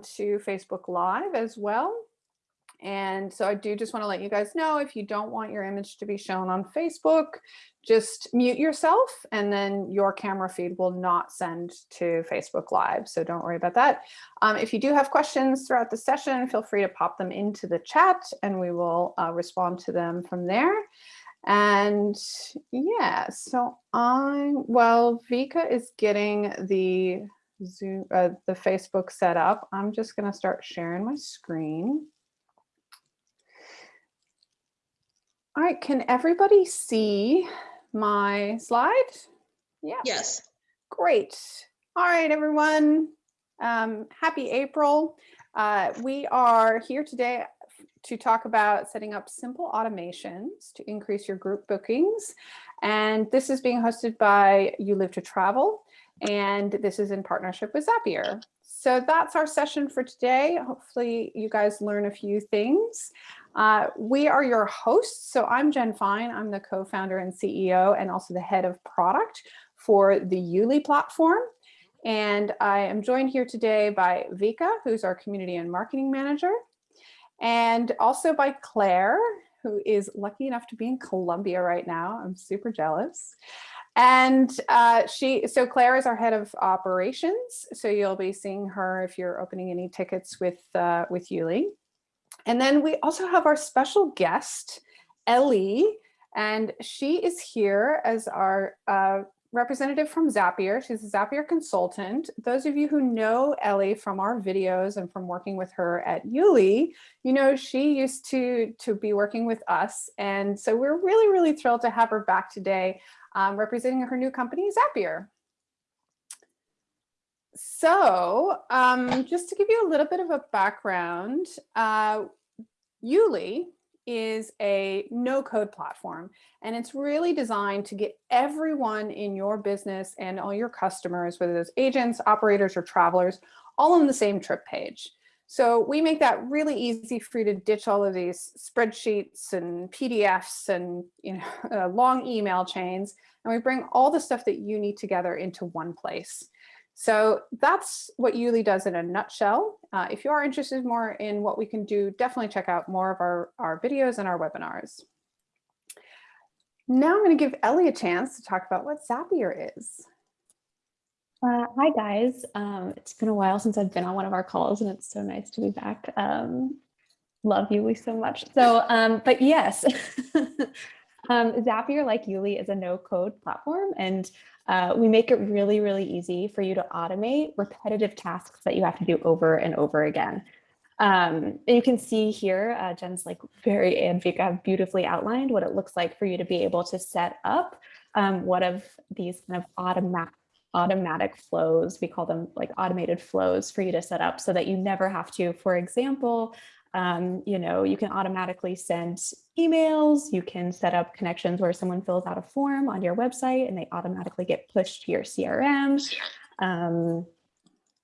to Facebook Live as well. And so I do just want to let you guys know if you don't want your image to be shown on Facebook, just mute yourself and then your camera feed will not send to Facebook Live. So don't worry about that. Um, if you do have questions throughout the session, feel free to pop them into the chat and we will uh, respond to them from there. And yeah, so I'm, well, Vika is getting the Zoom, uh, the Facebook set up. I'm just going to start sharing my screen. All right, can everybody see my slide? Yeah. Yes. Great. All right, everyone. Um, happy April. Uh, we are here today to talk about setting up simple automations to increase your group bookings. And this is being hosted by You Live to Travel. And this is in partnership with Zapier. So that's our session for today. Hopefully you guys learn a few things. Uh, we are your hosts. So I'm Jen Fine. I'm the co-founder and CEO and also the head of product for the Yuli platform. And I am joined here today by Vika, who's our community and marketing manager, and also by Claire, who is lucky enough to be in Colombia right now. I'm super jealous. And uh, she, so Claire is our head of operations. So you'll be seeing her if you're opening any tickets with, uh, with Yuli. And then we also have our special guest, Ellie, and she is here as our uh, representative from Zapier. She's a Zapier consultant. Those of you who know Ellie from our videos and from working with her at Yuli, you know she used to, to be working with us. And so we're really, really thrilled to have her back today um, representing her new company, Zapier. So um, just to give you a little bit of a background, uh, Yuli is a no code platform and it's really designed to get everyone in your business and all your customers, whether those agents, operators, or travelers, all on the same trip page. So we make that really easy for you to ditch all of these spreadsheets and PDFs and you know uh, long email chains, and we bring all the stuff that you need together into one place. So that's what Yuli does in a nutshell. Uh, if you are interested more in what we can do, definitely check out more of our, our videos and our webinars. Now I'm going to give Ellie a chance to talk about what Zapier is. Uh, hi guys, um, it's been a while since I've been on one of our calls and it's so nice to be back. Um, love Yuli so much. So, um, but yes, um, Zapier like Yuli is a no code platform and uh, we make it really, really easy for you to automate repetitive tasks that you have to do over and over again. Um, and you can see here, uh, Jen's like very and Vika beautifully outlined what it looks like for you to be able to set up um, one of these kind of automatic automatic flows. We call them like automated flows for you to set up so that you never have to, for example, um, you know, you can automatically send emails, you can set up connections where someone fills out a form on your website and they automatically get pushed to your CRM. Um,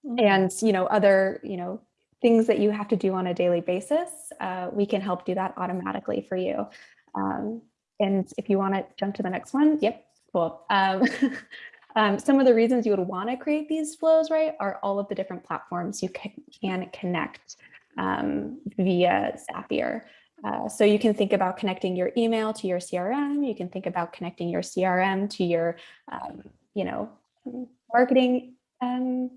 mm-hmm. and, you know, other, you know, things that you have to do on a daily basis, uh, we can help do that automatically for you. Um, and if you want to jump to the next one, yep, cool. Um, um, some of the reasons you would want to create these flows, right, are all of the different platforms you can, can connect um, via Zapier. Uh, so you can think about connecting your email to your CRM. You can think about connecting your CRM to your, um, you know, marketing um,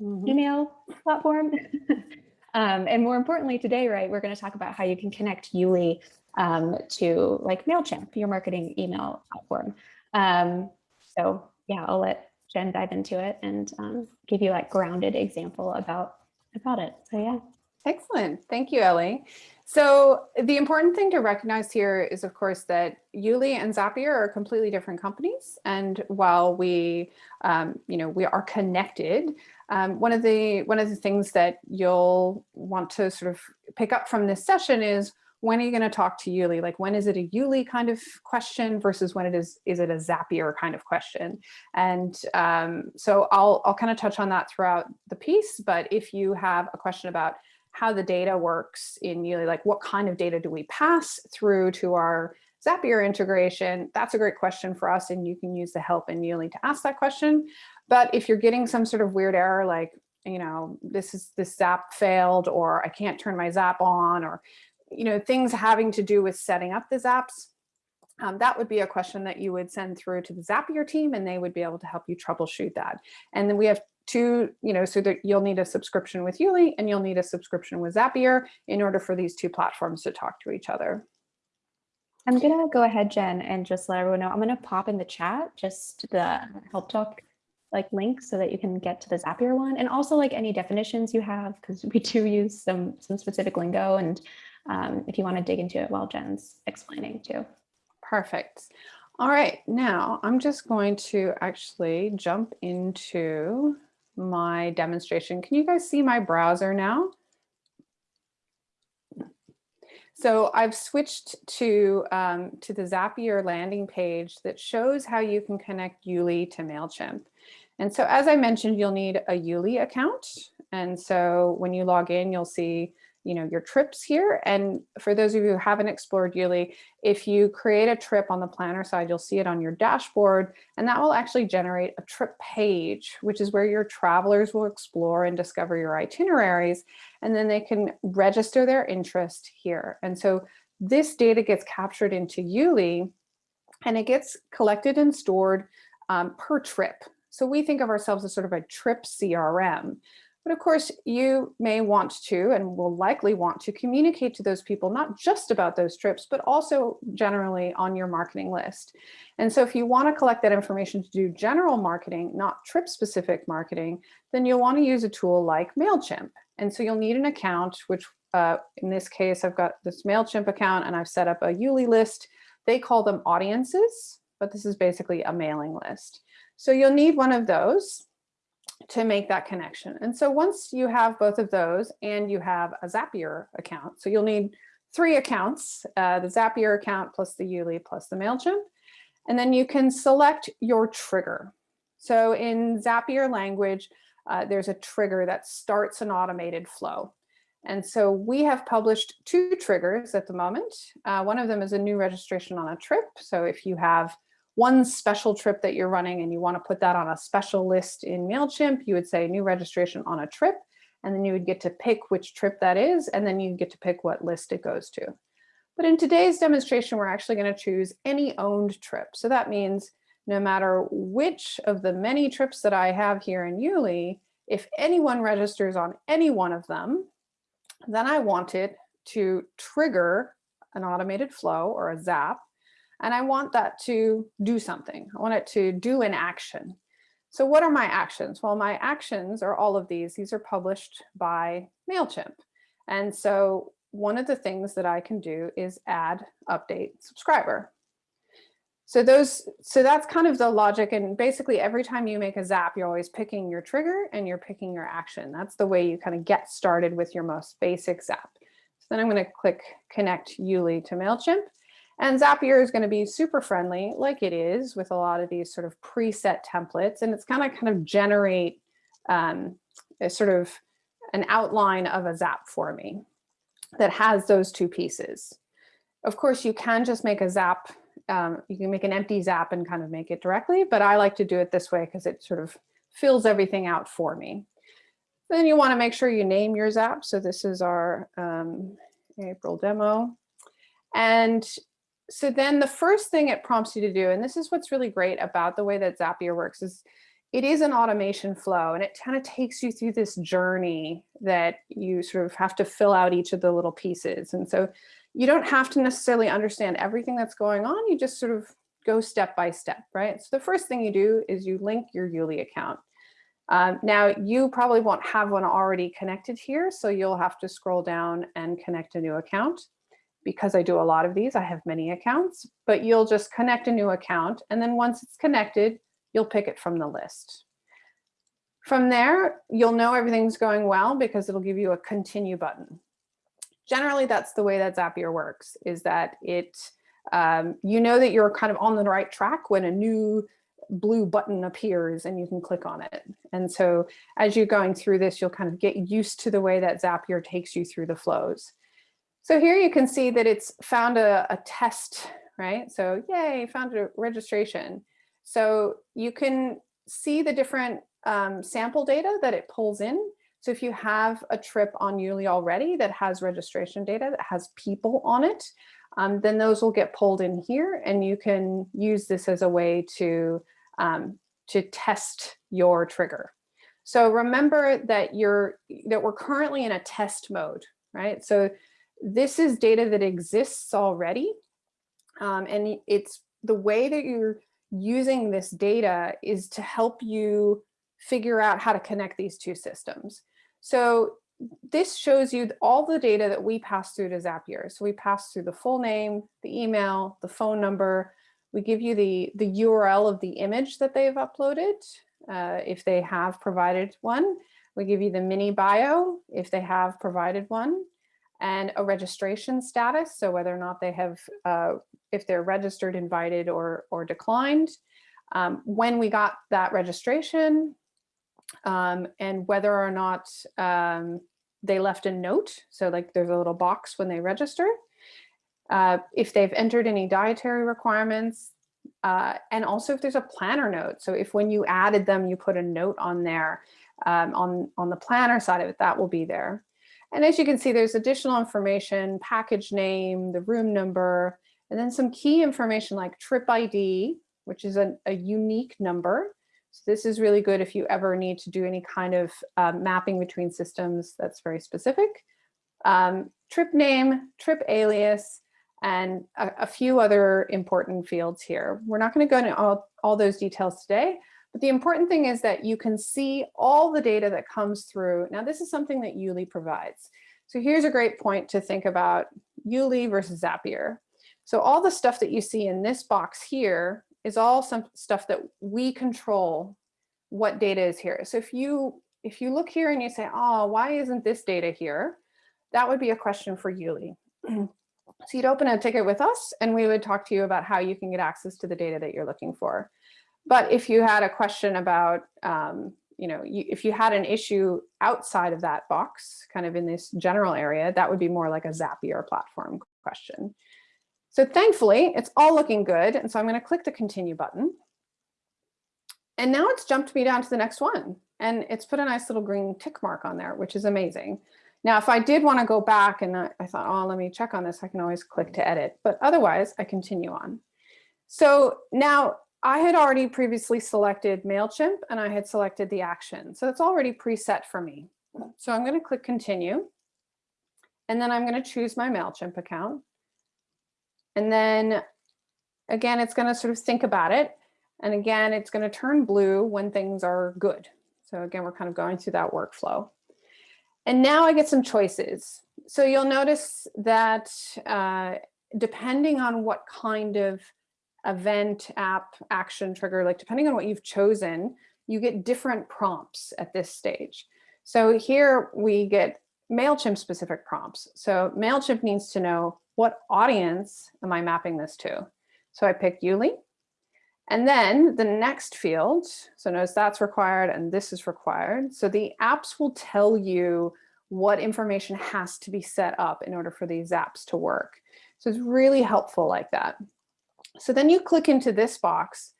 mm -hmm. email platform. Um, and more importantly today, right, we're going to talk about how you can connect Yuli um, to like MailChimp, your marketing email platform. Um, so yeah, I'll let Jen dive into it and give you like grounded example about about it. So yeah. Excellent. Thank you, Ellie. So the important thing to recognize here is, of course, that Yuli and Zapier are completely different companies. And while we, um, you know, we are connected, um, one of the one of the things that you'll want to sort of pick up from this session is when are you going to talk to Yuli? Like when is it a Yuli kind of question versus when it is is it a Zapier kind of question? And um, so I'll I'll kind of touch on that throughout the piece. But if you have a question about how the data works in Yuli, like what kind of data do we pass through to our Zapier integration? That's a great question for us and you can use the help in Yuli to ask that question. But if you're getting some sort of weird error like you know, this is this zap failed or I can't turn my zap on or, you know, things having to do with setting up the zaps, um, that would be a question that you would send through to the Zapier team and they would be able to help you troubleshoot that. And then we have two, you know, so that you'll need a subscription with Yuli and you'll need a subscription with Zapier in order for these two platforms to talk to each other. I'm gonna go ahead, Jen, and just let everyone know. I'm gonna pop in the chat just the help talk like link so that you can get to the Zapier one and also like any definitions you have because we do use some some specific lingo and um, if you want to dig into it while Jen's explaining too. Perfect. All right, now I'm just going to actually jump into my demonstration. Can you guys see my browser now? So I've switched to, um, to the Zapier landing page that shows how you can connect Yuli to MailChimp. And so as I mentioned, you'll need a Yuli account. And so when you log in, you'll see you know, your trips here. And for those of you who haven't explored Yuli, if you create a trip on the planner side, you'll see it on your dashboard, and that will actually generate a trip page, which is where your travelers will explore and discover your itineraries, and then they can register their interest here. And so this data gets captured into Yuli, and it gets collected and stored um, per trip. So we think of ourselves as sort of a trip CRM. But of course, you may want to and will likely want to communicate to those people, not just about those trips, but also generally on your marketing list. And so if you want to collect that information to do general marketing, not trip specific marketing, then you'll want to use a tool like MailChimp. And so you'll need an account, which uh, in this case, I've got this MailChimp account and I've set up a Yuli list. They call them audiences, but this is basically a mailing list. So you'll need one of those to make that connection. And so once you have both of those and you have a Zapier account, so you'll need three accounts, uh, the Zapier account plus the Yuli plus the MailChimp, and then you can select your trigger. So in Zapier language, uh, there's a trigger that starts an automated flow. And so we have published two triggers at the moment. Uh, one of them is a new registration on a trip. So if you have one special trip that you're running and you want to put that on a special list in MailChimp, you would say new registration on a trip, and then you would get to pick which trip that is, and then you get to pick what list it goes to. But in today's demonstration, we're actually going to choose any owned trip. So that means no matter which of the many trips that I have here in Yuli, if anyone registers on any one of them, then I want it to trigger an automated flow or a zap and I want that to do something. I want it to do an action. So what are my actions? Well, my actions are all of these. These are published by MailChimp. And so one of the things that I can do is add update subscriber. So those, so that's kind of the logic. And basically every time you make a zap, you're always picking your trigger and you're picking your action. That's the way you kind of get started with your most basic zap. So then I'm going to click connect Yuli to MailChimp. And Zapier is going to be super friendly, like it is with a lot of these sort of preset templates. And it's kind of kind of generate um, a sort of an outline of a Zap for me that has those two pieces. Of course, you can just make a Zap. Um, you can make an empty Zap and kind of make it directly, but I like to do it this way because it sort of fills everything out for me. Then you want to make sure you name your Zap. So this is our um, April demo. And so then the first thing it prompts you to do, and this is what's really great about the way that Zapier works, is it is an automation flow and it kind of takes you through this journey that you sort of have to fill out each of the little pieces. And so you don't have to necessarily understand everything that's going on. You just sort of go step by step, right? So the first thing you do is you link your Yuli account. Um, now you probably won't have one already connected here, so you'll have to scroll down and connect a new account because I do a lot of these, I have many accounts, but you'll just connect a new account. And then once it's connected, you'll pick it from the list. From there, you'll know everything's going well because it'll give you a continue button. Generally, that's the way that Zapier works, is that it, um, you know that you're kind of on the right track when a new blue button appears and you can click on it. And so as you're going through this, you'll kind of get used to the way that Zapier takes you through the flows. So here you can see that it's found a, a test, right? So yay, found a registration. So you can see the different um, sample data that it pulls in. So if you have a trip on Yuli already that has registration data that has people on it, um, then those will get pulled in here and you can use this as a way to, um, to test your trigger. So remember that you're that we're currently in a test mode, right? So this is data that exists already. Um, and it's the way that you're using this data is to help you figure out how to connect these two systems. So this shows you all the data that we pass through to Zapier. So we pass through the full name, the email, the phone number. We give you the, the URL of the image that they've uploaded, uh, if they have provided one. We give you the mini bio, if they have provided one, and a registration status. So whether or not they have, uh, if they're registered, invited, or, or declined. Um, when we got that registration, um, and whether or not um, they left a note. So like there's a little box when they register. Uh, if they've entered any dietary requirements, uh, and also if there's a planner note. So if when you added them, you put a note on there um, on, on the planner side of it, that will be there. And as you can see, there's additional information, package name, the room number, and then some key information like trip ID, which is a, a unique number. So this is really good if you ever need to do any kind of uh, mapping between systems that's very specific. Um, trip name, trip alias, and a, a, few other important fields here. We're not going to go into all, all those details today, but the important thing is that you can see all the data that comes through. Now, this is something that Yuli provides. So here's a great point to think about Yuli versus Zapier. So all the stuff that you see in this box here is all some stuff that we control what data is here. So if you if you look here and you say, oh, why isn't this data here? That would be a question for Yuli. so you'd open a ticket with us and we would talk to you about how you can get access to the data that you're looking for. But if you had a question about, um, you know, you, if you had an issue outside of that box, kind of in this general area, that would be more like a Zapier platform question. So thankfully, it's all looking good. And so I'm going to click the continue button. And now it's jumped me down to the next one. And it's put a nice little green tick mark on there, which is amazing. Now, if I did want to go back and I, I thought, oh, let me check on this, I can always click to edit. But otherwise, I continue on. So now I had already previously selected MailChimp and I had selected the action. So it's already preset for me. So I'm going to click continue. And then I'm going to choose my MailChimp account. And then again, it's going to sort of think about it. And again, it's going to turn blue when things are good. So again, we're kind of going through that workflow. And now I get some choices. So you'll notice that uh, depending on what kind of event, app, action, trigger, like depending on what you've chosen, you get different prompts at this stage. So here we get MailChimp specific prompts. So MailChimp needs to know what audience am I mapping this to? So I pick Yuli. And then the next field, so notice that's required and this is required. So the apps will tell you what information has to be set up in order for these apps to work. So it's really helpful like that. So then you click into this box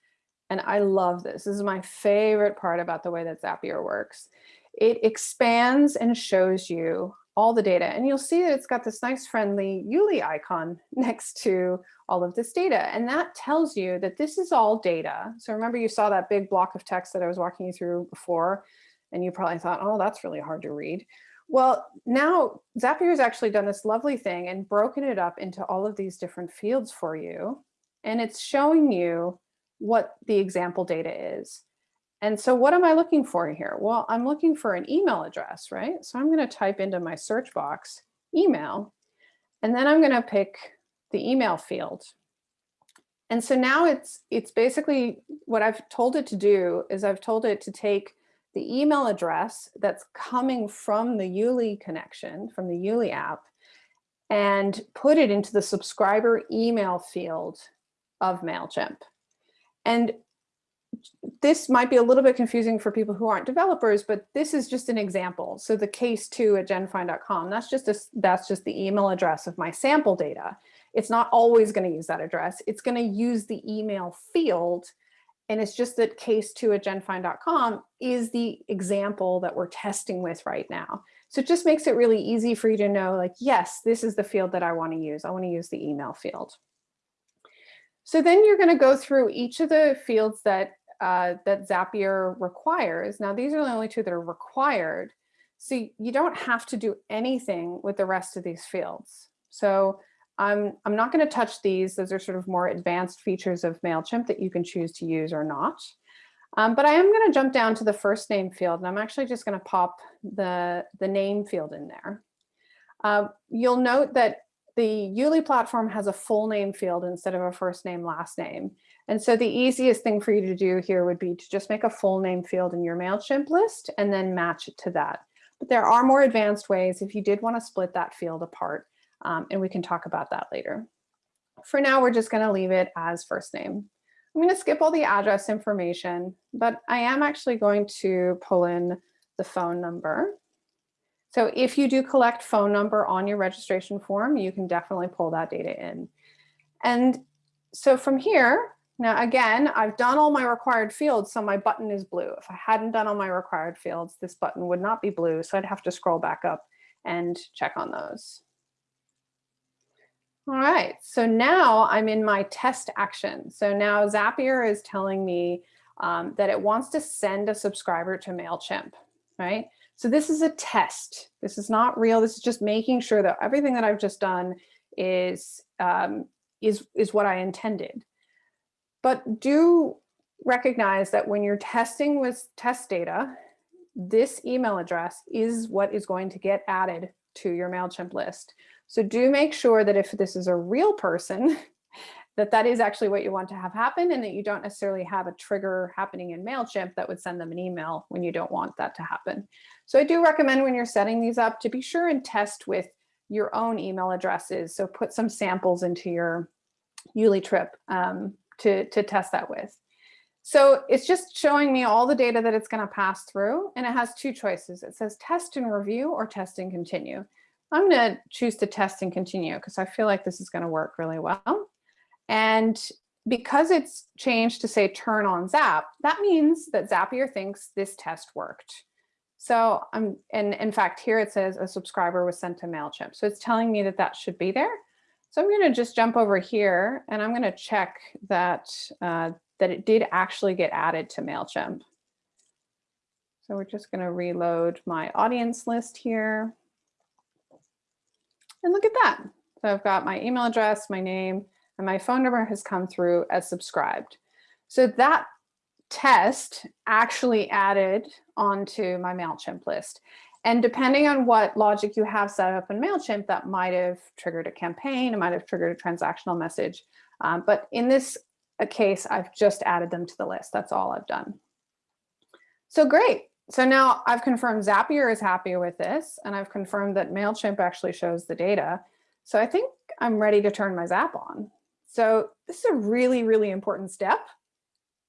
and I love this. This is my favorite part about the way that Zapier works. It expands and shows you all the data. And you'll see that it's got this nice friendly Yuli icon next to all of this data. And that tells you that this is all data. So remember you saw that big block of text that I was walking you through before, and you probably thought, oh, that's really hard to read. Well, now Zapier has actually done this lovely thing and broken it up into all of these different fields for you. And it's showing you what the example data is. And so what am I looking for here? Well, I'm looking for an email address, right? So I'm going to type into my search box email, and then I'm going to pick the email field. And so now it's it's basically what I've told it to do is I've told it to take the email address that's coming from the Yuli connection, from the Yuli app, and put it into the subscriber email field of MailChimp. And this might be a little bit confusing for people who aren't developers, but this is just an example. So the case two at genfind.com, that's just a, that's just the email address of my sample data. It's not always going to use that address. It's going to use the email field and it's just that case2 at genfind.com is the example that we're testing with right now. So it just makes it really easy for you to know like, yes, this is the field that I want to use. I want to use the email field. So then you're going to go through each of the fields that uh, that Zapier requires. Now, these are the only two that are required. So you don't have to do anything with the rest of these fields. So I'm, I'm not going to touch these. Those are sort of more advanced features of MailChimp that you can choose to use or not. Um, but I am going to jump down to the first name field, and I'm actually just going to pop the, the name field in there. Uh, you'll note that the Yuli platform has a full name field instead of a first name, last name. And so the easiest thing for you to do here would be to just make a full name field in your MailChimp list and then match it to that. But there are more advanced ways if you did want to split that field apart, um, and we can talk about that later. For now, we're just going to leave it as first name. I'm going to skip all the address information, but I am actually going to pull in the phone number. So if you do collect phone number on your registration form, you can definitely pull that data in. And so from here, now again, I've done all my required fields, so my button is blue. If I hadn't done all my required fields, this button would not be blue, so I'd have to scroll back up and check on those. All right, so now I'm in my test action. So now Zapier is telling me um, that it wants to send a subscriber to MailChimp, right? So this is a test. This is not real. This is just making sure that everything that I've just done is, um, is, is what I intended. But do recognize that when you're testing with test data, this email address is what is going to get added to your MailChimp list. So do make sure that if this is a real person, that that is actually what you want to have happen and that you don't necessarily have a trigger happening in MailChimp that would send them an email when you don't want that to happen. So I do recommend when you're setting these up to be sure and test with your own email addresses. So put some samples into your Yuli trip um, to, to test that with. So it's just showing me all the data that it's going to pass through and it has two choices. It says test and review or test and continue. I'm going to choose to test and continue because I feel like this is going to work really well. And because it's changed to say turn on Zap, that means that Zapier thinks this test worked. So I'm, and in fact, here it says a subscriber was sent to MailChimp. So it's telling me that that should be there. So I'm going to just jump over here and I'm going to check that, uh, that it did actually get added to MailChimp. So we're just going to reload my audience list here. And look at that. So I've got my email address, my name, and my phone number has come through as subscribed. So that test actually added onto my MailChimp list. And depending on what logic you have set up in MailChimp, that might have triggered a campaign, it might have triggered a transactional message. Um, but in this case, I've just added them to the list. That's all I've done. So great. So now I've confirmed Zapier is happy with this, and I've confirmed that MailChimp actually shows the data. So I think I'm ready to turn my Zap on. So this is a really, really important step.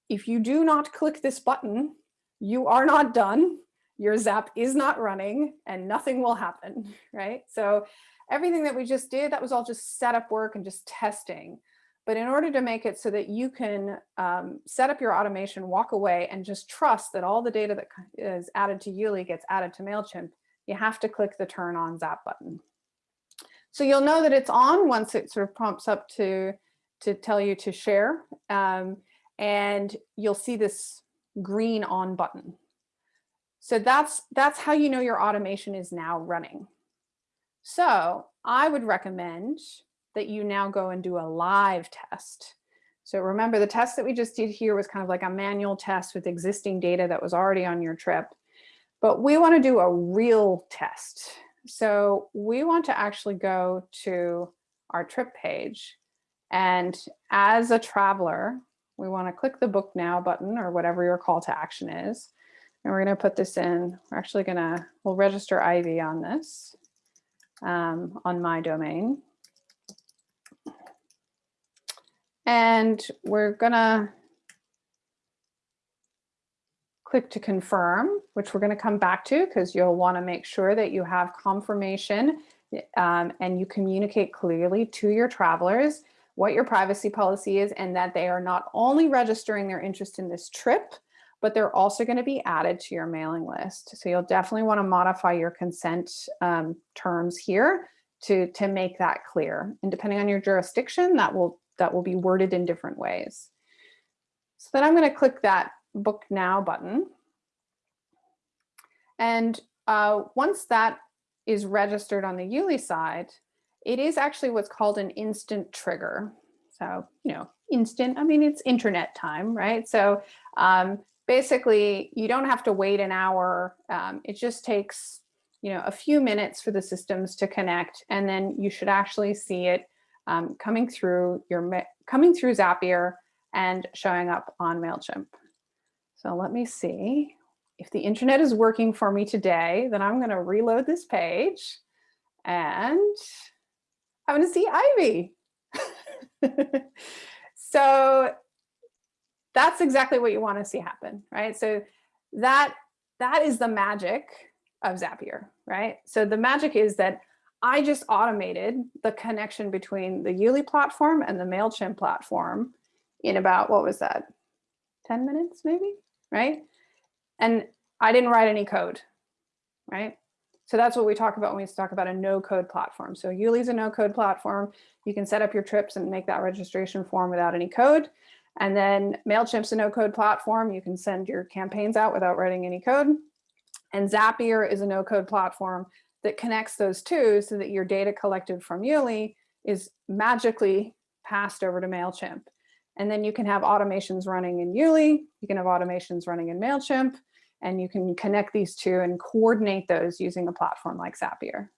If you do not click this button, you are not done. Your Zap is not running and nothing will happen, right? So everything that we just did, that was all just setup work and just testing. But in order to make it so that you can um, set up your automation, walk away and just trust that all the data that is added to Yuli gets added to MailChimp, you have to click the turn on Zap button. So you'll know that it's on once it sort of prompts up to, to tell you to share. Um, and you'll see this green on button. So that's, that's how you know your automation is now running. So I would recommend that you now go and do a live test. So remember the test that we just did here was kind of like a manual test with existing data that was already on your trip. But we want to do a real test. So we want to actually go to our trip page. And as a traveler, we want to click the book now button or whatever your call to action is. And we're going to put this in. We're actually going to, we'll register Ivy on this, um, on my domain. And we're gonna click to confirm, which we're gonna come back to because you'll wanna make sure that you have confirmation um, and you communicate clearly to your travelers what your privacy policy is and that they are not only registering their interest in this trip, but they're also going to be added to your mailing list. So you'll definitely want to modify your consent um, terms here to, to make that clear. And depending on your jurisdiction, that will, that will be worded in different ways. So then I'm going to click that book now button. And uh, once that is registered on the Yuli side, it is actually what's called an instant trigger. So, you know, instant, I mean, it's internet time, right? So um, basically you don't have to wait an hour. Um, it just takes, you know, a few minutes for the systems to connect and then you should actually see it um, coming through your, coming through Zapier and showing up on MailChimp. So let me see if the internet is working for me today, then I'm going to reload this page and I'm going to see Ivy. so that's exactly what you want to see happen, right? So that that is the magic of Zapier, right? So the magic is that I just automated the connection between the Yuli platform and the MailChimp platform in about, what was that? 10 minutes maybe, right? And I didn't write any code, right? So that's what we talk about when we talk about a no code platform. So Yuli is a no code platform. You can set up your trips and make that registration form without any code. And then MailChimp's a no code platform. You can send your campaigns out without writing any code. And Zapier is a no code platform that connects those two so that your data collected from Yuli is magically passed over to MailChimp. And then you can have automations running in Yuli, you can have automations running in MailChimp, and you can connect these two and coordinate those using a platform like Zapier.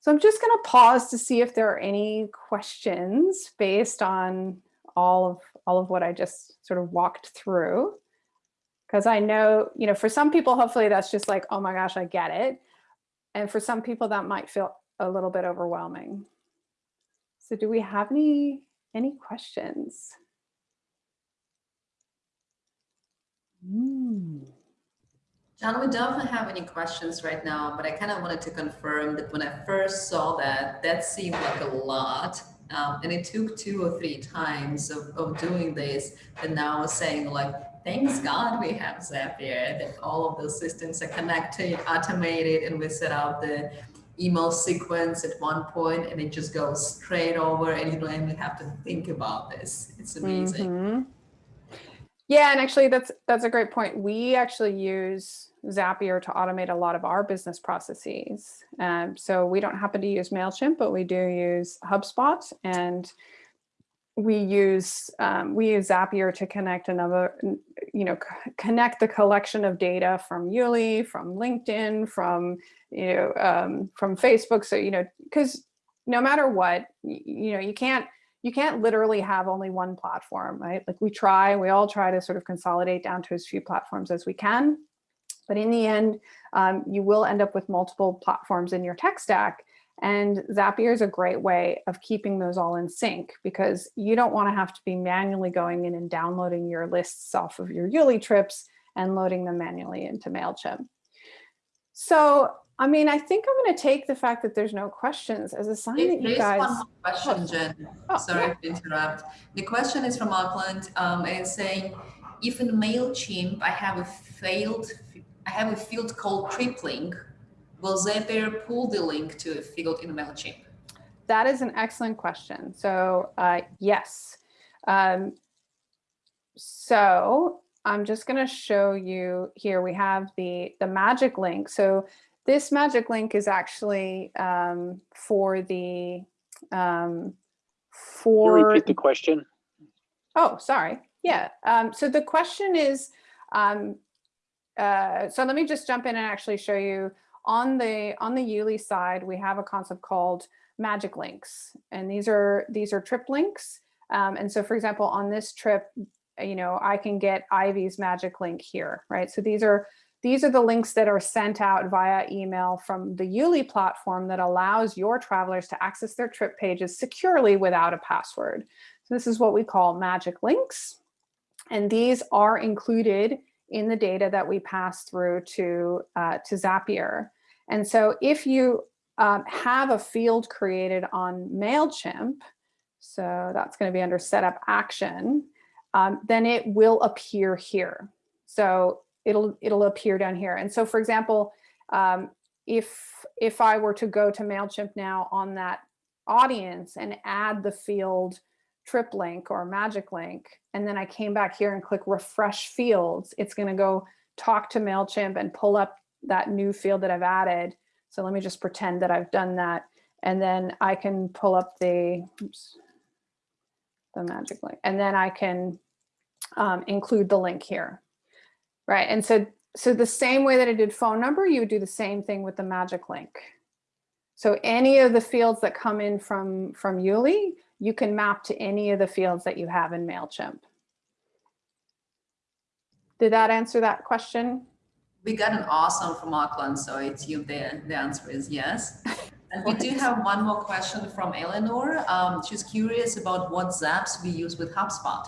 So I'm just going to pause to see if there are any questions based on all of all of what I just sort of walked through. Because I know, you know, for some people, hopefully that's just like, oh my gosh, I get it. And for some people that might feel a little bit overwhelming. So do we have any any questions? Mm. John, we don't have any questions right now, but I kind of wanted to confirm that when I first saw that, that seemed like a lot. Um, and it took two or three times of, of doing this. And now saying like, thanks God we have Zapier, that all of those systems are connected, automated, and we set out the email sequence at one point and it just goes straight over and you don't even have to think about this. It's amazing. Mm -hmm. Yeah, and actually that's that's a great point. We actually use Zapier to automate a lot of our business processes. Um, so we don't happen to use MailChimp, but we do use HubSpot and we use um, we use Zapier to connect another, you know, connect the collection of data from Yuli, from LinkedIn, from, you know, um, from Facebook. So, you know, because no matter what, you know, you can't you can't literally have only one platform, right? Like we try, we all try to sort of consolidate down to as few platforms as we can. But in the end, um, you will end up with multiple platforms in your tech stack. And Zapier is a great way of keeping those all in sync because you don't want to have to be manually going in and downloading your lists off of your Yuli trips and loading them manually into MailChimp. So I mean, I think I'm going to take the fact that there's no questions as a sign that you guys. one more question, Jen. Oh, Sorry yeah. to interrupt. The question is from Auckland. Um, and it's saying, if in Mailchimp I have a failed, I have a field called trip link, will Zapier pull the link to a field in Mailchimp? That is an excellent question. So uh, yes. Um, so I'm just going to show you here. We have the the magic link. So this magic link is actually um, for the um, for. Can you repeat the question? Oh, sorry. Yeah. Um, so the question is, um, uh, so let me just jump in and actually show you on the on the Yuli side, we have a concept called magic links, and these are these are trip links. Um, and so, for example, on this trip, you know, I can get Ivy's magic link here, right? So these are these are the links that are sent out via email from the Yuli platform that allows your travelers to access their trip pages securely without a password. So this is what we call magic links. And these are included in the data that we pass through to, uh, to Zapier. And so if you um, have a field created on MailChimp, So that's going to be under setup action. Um, then it will appear here. So it'll it'll appear down here. And so, for example, um, if if I were to go to Mailchimp now on that audience and add the field trip link or magic link, and then I came back here and click refresh fields, it's going to go talk to MailChimp and pull up that new field that I've added. So let me just pretend that I've done that. And then I can pull up the, oops, the magic link, and then I can um, include the link here. Right, and so, so the same way that I did phone number, you would do the same thing with the magic link. So any of the fields that come in from, from Yuli, you can map to any of the fields that you have in MailChimp. Did that answer that question? We got an awesome from Auckland, so I assume the, the answer is yes. And we do have one more question from Eleanor. Um, she's curious about what zaps we use with HubSpot.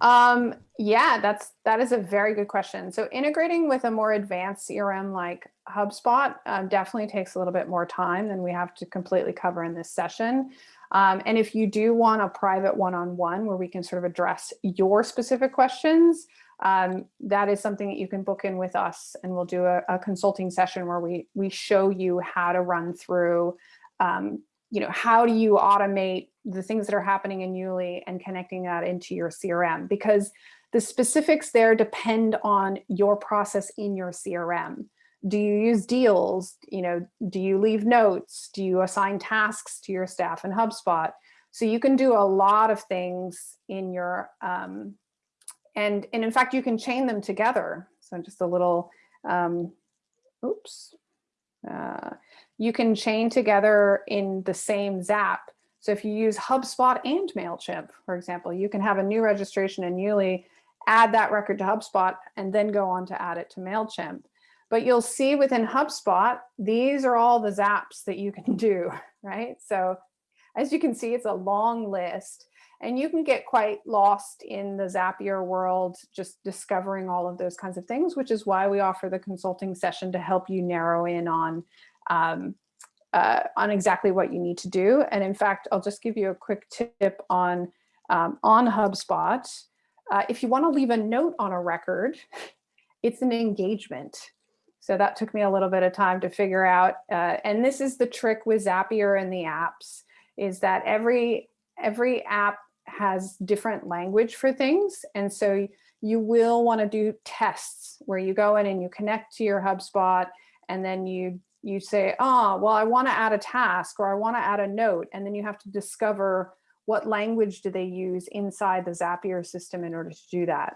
Um, yeah, that's that is a very good question. So integrating with a more advanced CRM like HubSpot um, definitely takes a little bit more time than we have to completely cover in this session. Um, and if you do want a private one-on-one -on -one where we can sort of address your specific questions, um, that is something that you can book in with us and we'll do a, a consulting session where we, we show you how to run through, um, you know, how do you automate the things that are happening in Yuli and connecting that into your CRM because the specifics there depend on your process in your CRM. Do you use deals? You know, do you leave notes? Do you assign tasks to your staff in HubSpot? So you can do a lot of things in your um, and, and in fact, you can chain them together. So just a little, um, oops. Uh, you can chain together in the same Zap. So if you use HubSpot and MailChimp, for example, you can have a new registration in Yuli, add that record to HubSpot, and then go on to add it to MailChimp. But you'll see within HubSpot, these are all the Zaps that you can do, right? So as you can see, it's a long list. And you can get quite lost in the Zapier world, just discovering all of those kinds of things, which is why we offer the consulting session to help you narrow in on, um, uh, on exactly what you need to do. And in fact, I'll just give you a quick tip on, um, on HubSpot. Uh, if you want to leave a note on a record, it's an engagement. So that took me a little bit of time to figure out. Uh, and this is the trick with Zapier and the apps is that every every app has different language for things. And so you will want to do tests where you go in and you connect to your HubSpot and then you you say, oh, well, I want to add a task or I want to add a note. And then you have to discover what language do they use inside the Zapier system in order to do that.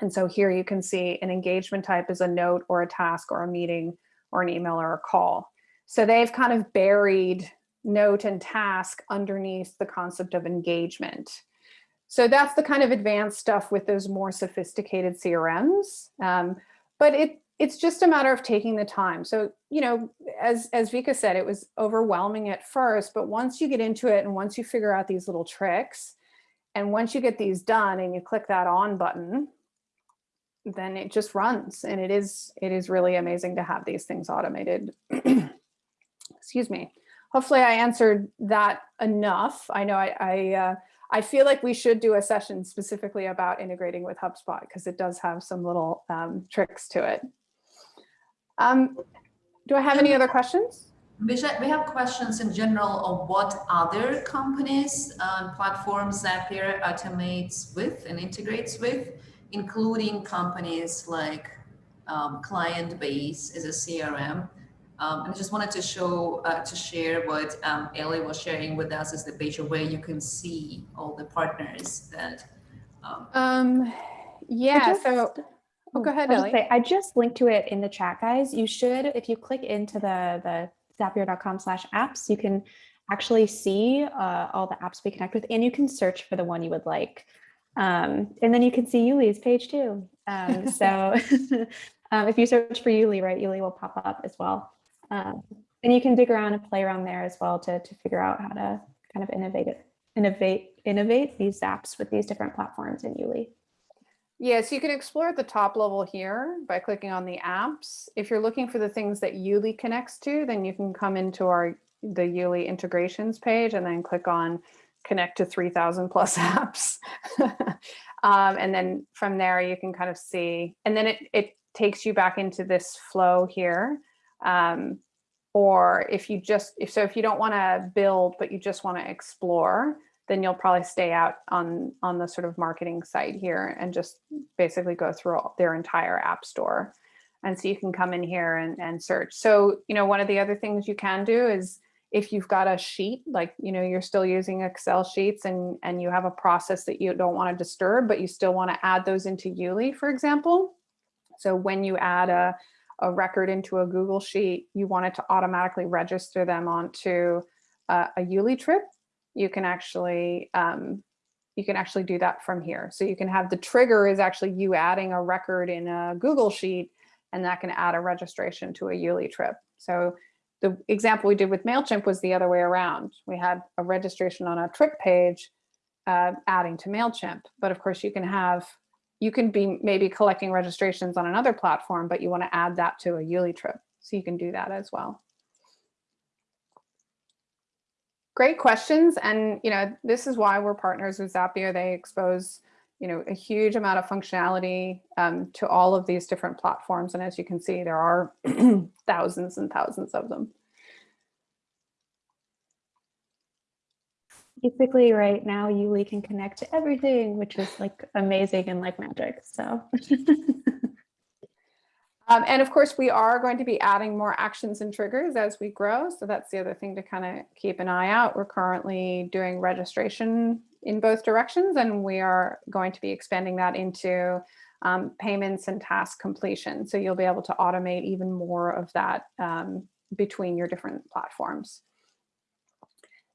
And so here you can see an engagement type is a note or a task or a meeting or an email or a call. So they've kind of buried note and task underneath the concept of engagement. So that's the kind of advanced stuff with those more sophisticated CRMs. Um, but it it's just a matter of taking the time. So, you know, as, as Vika said, it was overwhelming at first, but once you get into it and once you figure out these little tricks, and once you get these done and you click that on button, then it just runs. And it is, it is really amazing to have these things automated. Excuse me hopefully I answered that enough. I know I, I, uh, I feel like we should do a session specifically about integrating with HubSpot because it does have some little um, tricks to it. Um, do I have any other questions? We have questions in general of what other companies and platforms Zapier automates with and integrates with, including companies like um, Clientbase as a CRM, um, and I just wanted to show, uh, to share what um, Ellie was sharing with us is the page where you can see all the partners that. Um, um yeah, just, so, oh, go ahead, Ellie. Say, I just linked to it in the chat, guys. You should, if you click into the, the zapier.com slash apps, you can actually see uh, all the apps we connect with, and you can search for the one you would like. Um, and then you can see Yuli's page too. Um, so um, if you search for Yuli, right, Yuli will pop up as well. Um, and you can dig around and play around there as well to, to figure out how to kind of innovate it, innovate, innovate these apps with these different platforms in Yuli. Yes, you can explore at the top level here by clicking on the apps. If you're looking for the things that Yuli connects to, then you can come into our the Yuli integrations page and then click on connect to 3000 plus apps. um, and then from there you can kind of see, and then it, it takes you back into this flow here. Um, or if you just, if so, if you don't want to build, but you just want to explore, then you'll probably stay out on, on the sort of marketing site here and just basically go through all, their entire app store. And so you can come in here and, and search. So, you know, one of the other things you can do is if you've got a sheet, like, you know, you're still using Excel sheets and, and you have a process that you don't want to disturb, but you still want to add those into Yuli, for example. So when you add a, a record into a Google Sheet, you want it to automatically register them onto uh, a, a Yuli trip you can actually um, you can actually do that from here. So you can have the trigger is actually you adding a record in a Google Sheet, and that can add a registration to a Yuli trip. So the example we did with MailChimp was the other way around. We had a registration on a trip page uh, adding to MailChimp. But of course you can have, you can be maybe collecting registrations on another platform, but you wanna add that to a Yuli trip. So you can do that as well great questions. And, you know, this is why we're partners with Zapier. They expose, you know, a huge amount of functionality um, to all of these different platforms. And as you can see, there are thousands and thousands of them. Basically right now, Yuli can connect to everything, which is like amazing and like magic. So Um, and of course, we are going to be adding more actions and triggers as we grow. So that's the other thing to kind of keep an eye out. We're currently doing registration in both directions, and we are going to be expanding that into um, payments and task completion. So you'll be able to automate even more of that um, between your different platforms.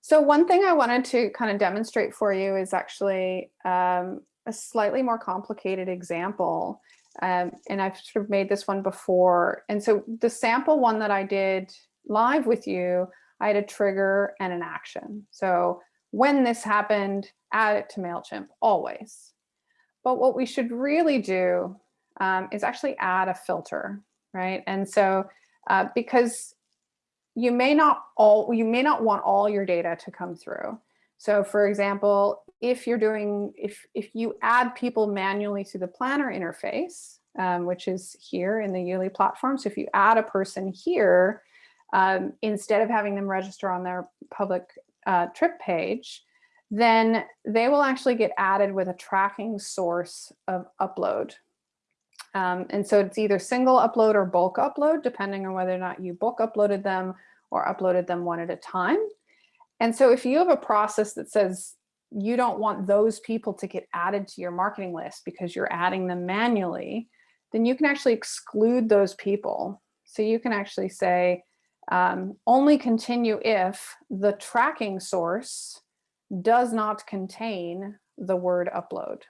So one thing I wanted to kind of demonstrate for you is actually um, a slightly more complicated example. Um, and I've sort of made this one before. And so the sample one that I did live with you, I had a trigger and an action. So when this happened, add it to MailChimp, always. But what we should really do um, is actually add a filter, right? And so uh, because you may not all you may not want all your data to come through. So for example, if you're doing, if, if you add people manually to the planner interface, um, which is here in the Yuli platform. So if you add a person here, um, instead of having them register on their public uh, trip page, then they will actually get added with a tracking source of upload. Um, and so it's either single upload or bulk upload, depending on whether or not you bulk uploaded them or uploaded them one at a time. And so if you have a process that says you don't want those people to get added to your marketing list because you're adding them manually, then you can actually exclude those people. So you can actually say, um, only continue if the tracking source does not contain the word upload.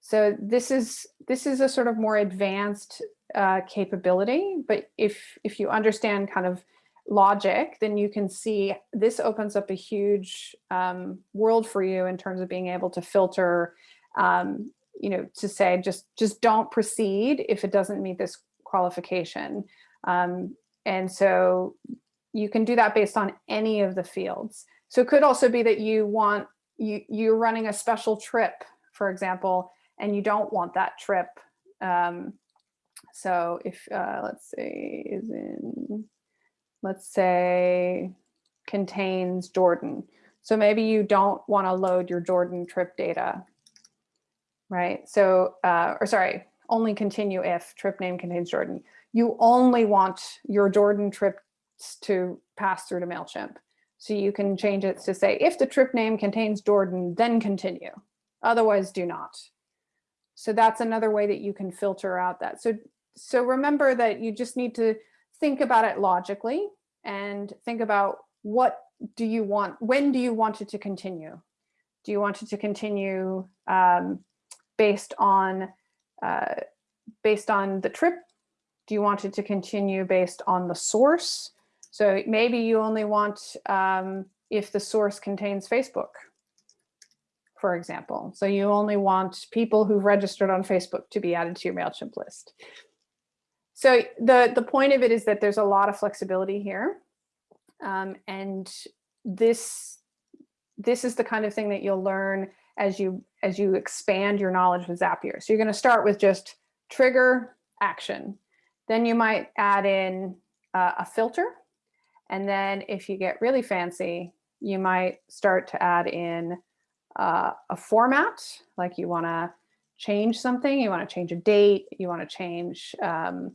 So this is this is a sort of more advanced uh, capability, but if if you understand kind of logic, then you can see this opens up a huge um, world for you in terms of being able to filter, um, you know, to say just just don't proceed if it doesn't meet this qualification. Um, and so you can do that based on any of the fields. So it could also be that you want you you're running a special trip, for example, and you don't want that trip. Um, so if uh, let's say is in let's say, contains Jordan. So maybe you don't want to load your Jordan trip data, right? So, uh, or sorry, only continue if trip name contains Jordan. You only want your Jordan trips to pass through to MailChimp. So you can change it to say, if the trip name contains Jordan, then continue. Otherwise, do not. So that's another way that you can filter out that. So, so remember that you just need to think about it logically and think about what do you want, when do you want it to continue? Do you want it to continue um, based on uh, based on the trip? Do you want it to continue based on the source? So maybe you only want um, if the source contains Facebook, for example. So you only want people who've registered on Facebook to be added to your MailChimp list. So the, the point of it is that there's a lot of flexibility here. Um, and this, this is the kind of thing that you'll learn as you, as you expand your knowledge with Zapier. So you're going to start with just trigger action. Then you might add in uh, a filter. And then if you get really fancy, you might start to add in uh, a format, like you want to change something, you want to change a date, you want to change, um,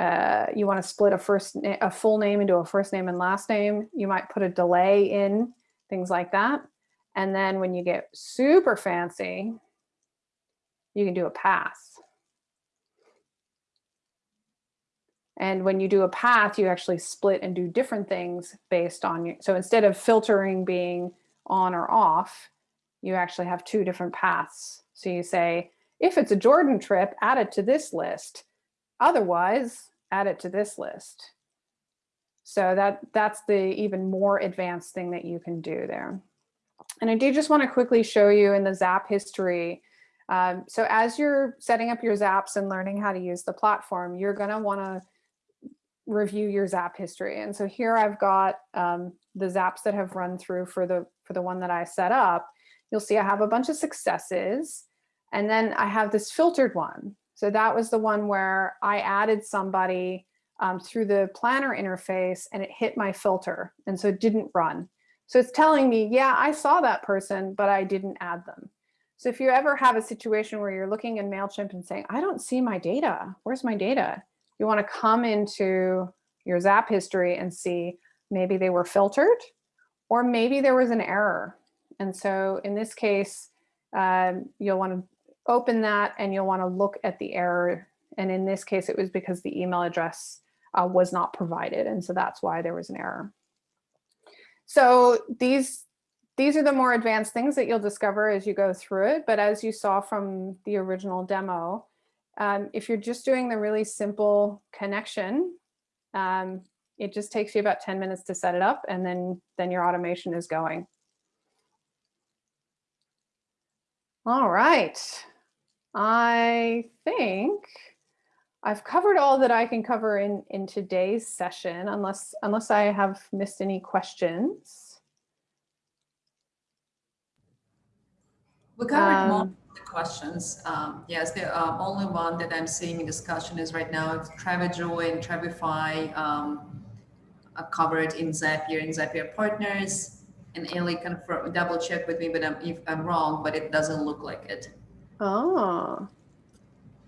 uh, you want to split a first a full name into a first name and last name. You might put a delay in, things like that. And then when you get super fancy, you can do a pass. And when you do a path, you actually split and do different things based on you. So instead of filtering being on or off, you actually have two different paths. So you say, if it's a Jordan trip, add it to this list. Otherwise, add it to this list. So that that's the even more advanced thing that you can do there. And I do just want to quickly show you in the Zap history. Um, so as you're setting up your Zaps and learning how to use the platform, you're going to want to review your Zap history. And so here I've got um, the Zaps that have run through for the for the one that I set up. You'll see I have a bunch of successes and then I have this filtered one. So that was the one where I added somebody um, through the planner interface and it hit my filter. And so it didn't run. So it's telling me, yeah, I saw that person, but I didn't add them. So if you ever have a situation where you're looking in MailChimp and saying, I don't see my data, where's my data? You wanna come into your Zap history and see maybe they were filtered or maybe there was an error. And so in this case, um, you'll wanna open that and you'll want to look at the error. And in this case, it was because the email address uh, was not provided. And so that's why there was an error. So these, these are the more advanced things that you'll discover as you go through it. But as you saw from the original demo, um, if you're just doing the really simple connection, um, it just takes you about 10 minutes to set it up and then, then your automation is going. All right. I think I've covered all that I can cover in, in today's session, unless, unless I have missed any questions. We covered Um, most of the questions. Um, yes, the uh, only one that I'm seeing in discussion is right now it's TravelJoy and Travefy um, covered in Zapier and Zapier Partners. And Ellie confirm, double check with me, but I'm, if I'm wrong, but it doesn't look like it. Oh.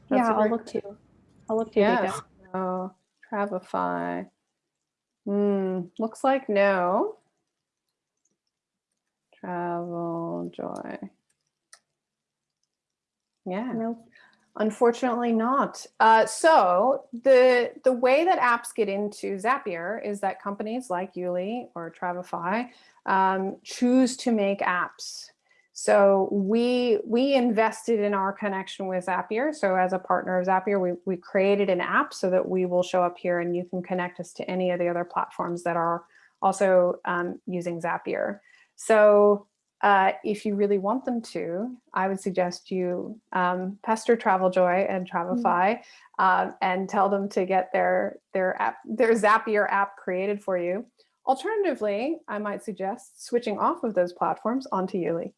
That's yeah, I'll look too. I'll look too. Yes. Vika. Oh, Travefy. Hmm, looks like no. Travel Joy. Yeah. Nope. Unfortunately not. Uh, so the, the way that apps get into Zapier is that companies like Yuli or Travefy um, choose to make apps. So we, we invested in our connection with Zapier. So as a partner of Zapier, we, we created an app so that we will show up here and you can connect us to any of the other platforms that are also um, using Zapier. So uh, if you really want them to, I would suggest you um, pester Traveljoy and Travefy um, and tell them to get their their app, their Zapier app created for you. Alternatively, I might suggest switching off of those platforms onto Yuli.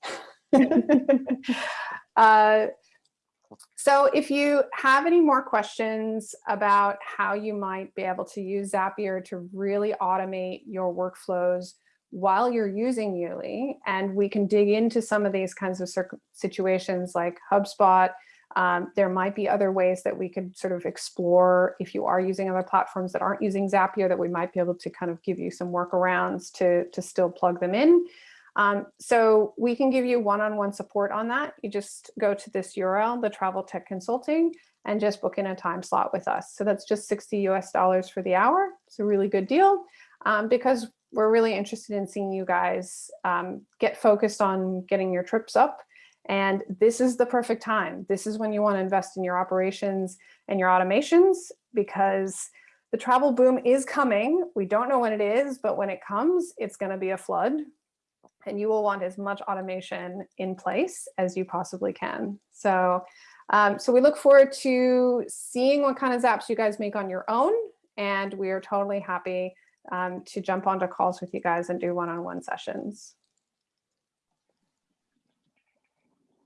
uh, so if you have any more questions about how you might be able to use Zapier to really automate your workflows while you're using Yuli, and we can dig into some of these kinds of situations like HubSpot, um, there might be other ways that we could sort of explore if you are using other platforms that aren't using Zapier that we might be able to kind of give you some workarounds to, to still plug them in. Um, so we can give you one-on-one -on -one support on that. You just go to this URL, the Travel Tech Consulting, and just book in a time slot with us. So that's just 60 US dollars for the hour. It's a really good deal um, because we're really interested in seeing you guys um, get focused on getting your trips up. And this is the perfect time. This is when you want to invest in your operations and your automations because the travel boom is coming. We don't know when it is, but when it comes, it's going to be a flood and you will want as much automation in place as you possibly can. So, um, so we look forward to seeing what kind of zaps you guys make on your own. And we are totally happy um, to jump onto calls with you guys and do one-on-one sessions.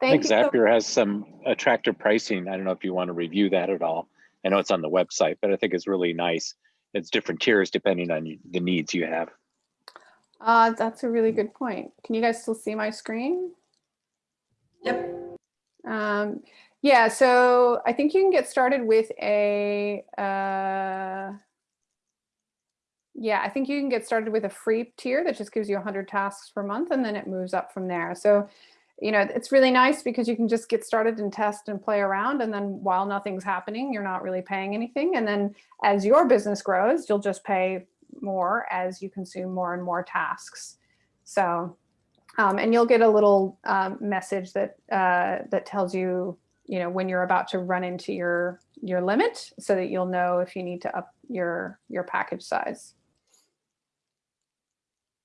I Thank think you. so- Zapier has some attractive pricing. I don't know if you want to review that at all. I know it's on the website, but I think it's really nice. It's different tiers depending on the needs you have. Uh, that's a really good point. Can you guys still see my screen? Yep. Um, yeah, so I think you can get started with a, uh, yeah, I think you can get started with a free tier that just gives you 100 tasks per month and then it moves up from there. So, you know, it's really nice because you can just get started and test and play around. And then while nothing's happening, you're not really paying anything. And then as your business grows, you'll just pay more as you consume more and more tasks. So, um, and you'll get a little um, message that uh, that tells you, you know, when you're about to run into your your limit, so that you'll know if you need to up your your package size.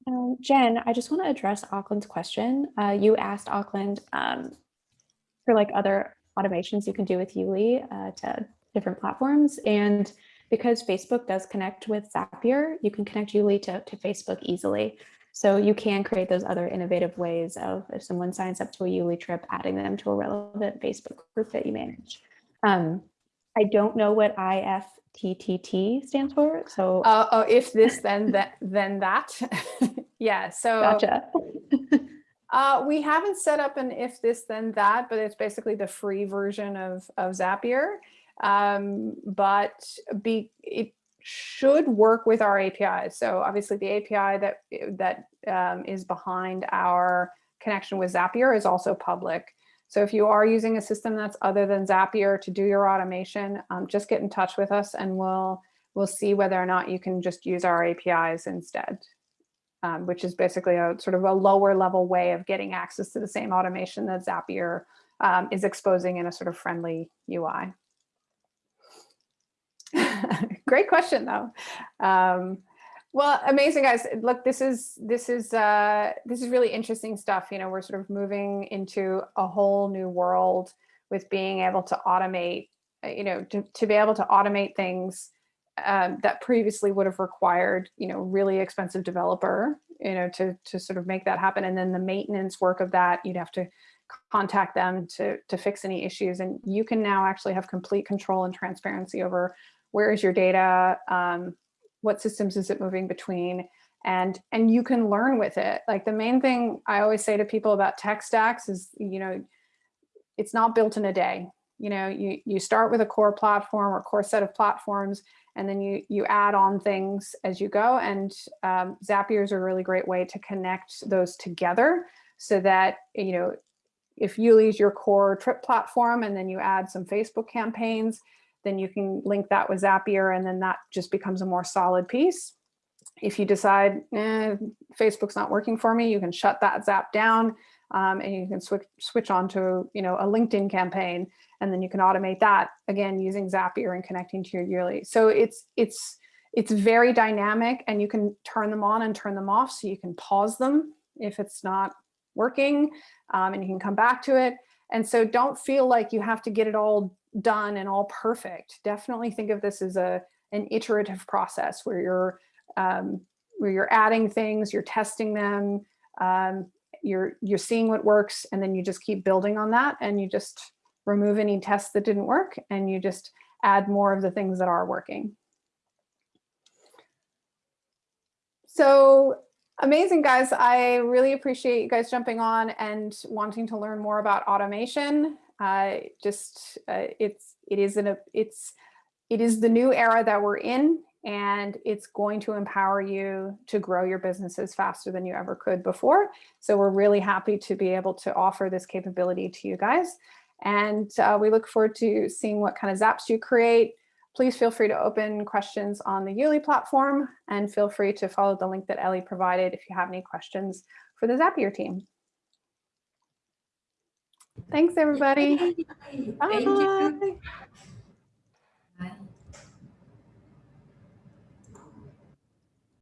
Um, Jen, I just want to address Auckland's question. Uh, you asked Auckland um, for like other automations you can do with Yuli uh, to different platforms. And because Facebook does connect with Zapier, you can connect Yuli to, to Facebook easily. So you can create those other innovative ways of if someone signs up to a Yuli trip, adding them to a relevant Facebook group that you manage. Um, I don't know what IFTTT stands for. So Uh, oh, if this, then that, then that. yeah. So gotcha. Uh, we haven't set up an if this then that, but it's basically the free version of of Zapier. Um, but be it should work with our APIs. So obviously the API that that um, is behind our connection with Zapier is also public. So if you are using a system that's other than Zapier to do your automation, um, just get in touch with us and we'll we'll see whether or not you can just use our APIs instead um, which is basically a sort of a lower level way of getting access to the same automation that Zapier um, is exposing in a sort of friendly UI. Great question though. Well, amazing guys. Look, this is this is uh, this is really interesting stuff. You know, we're sort of moving into a whole new world with being able to automate. uh, You know, to, to be able to automate things um, that previously would have required, you know, really expensive developer, you know, to to sort of make that happen. And then the maintenance work of that, you'd have to contact them to to fix any issues. And you can now actually have complete control and transparency over where is your data, um, what systems is it moving between, and and you can learn with it. Like the main thing I always say to people about tech stacks is, you know, it's not built in a day. You know, you you start with a core platform or core set of platforms and then you you add on things as you go and um, Zapier is a really great way to connect those together so that you know if you use your core trip platform and then you add some Facebook campaigns then you can link that with Zapier and then that just becomes a more solid piece. If you decide eh, Facebook's not working for me, you can shut that Zap down um, and you can switch switch on to you know a LinkedIn campaign and then you can automate that again using Zapier and connecting to your Yuli. So it's it's it's very dynamic and you can turn them on and turn them off so you can pause them if it's not working um, and you can come back to it. And so don't feel like you have to get it all done and all perfect. Definitely think of this as a an iterative process where you're um, where you're adding things, you're testing them, um, you're you're seeing what works, and then you just keep building on that, and you just remove any tests that didn't work, and you just add more of the things that are working. So amazing, guys. I really appreciate you guys jumping on and wanting to learn more about automation. Uh, just uh, it's it is an it's it is the new era that we're in and it's going to empower you to grow your businesses faster than you ever could before. So we're really happy to be able to offer this capability to you guys. And uh, we look forward to seeing what kind of zaps you create. Please feel free to open questions on the Yuli platform and feel free to follow the link that Ellie provided if you have any questions for the Zapier team. Thanks, everybody. Bye. Bye.